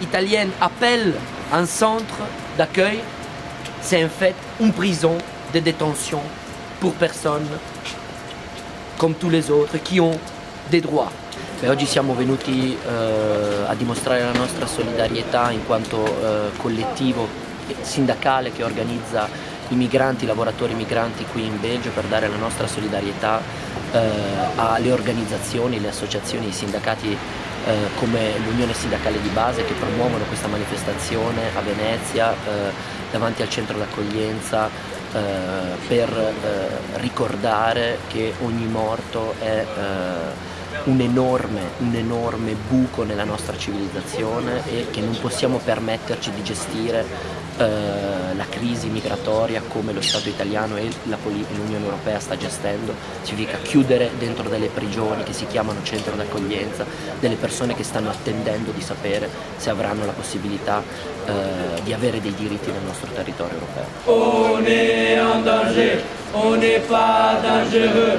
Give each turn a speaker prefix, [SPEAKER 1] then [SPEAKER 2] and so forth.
[SPEAKER 1] italienne appelle un centre d'accueil, c'est en fait une prison de détention pour personnes come tous les autres qui ont des droits. E oggi siamo venuti eh, a dimostrare la nostra solidarietà in quanto eh, collettivo sindacale che organizza i migranti, i lavoratori migranti qui in Belgio per dare la nostra solidarietà alle organizzazioni, le associazioni, i sindacati eh, come l'Unione Sindacale di Base che promuovono questa manifestazione a Venezia eh, davanti al centro d'accoglienza eh, per eh, ricordare che ogni morto è eh, un enorme, un enorme buco nella nostra civilizzazione e che non possiamo permetterci di gestire eh, la crisi migratoria come lo Stato italiano e l'Unione Europea sta gestendo, significa chiudere dentro delle prigioni che si chiamano centro d'accoglienza, delle persone che stanno attendendo di sapere se avranno la possibilità eh, di avere dei diritti nel nostro territorio europeo.
[SPEAKER 2] On est en danger, on n'est pas dangereux.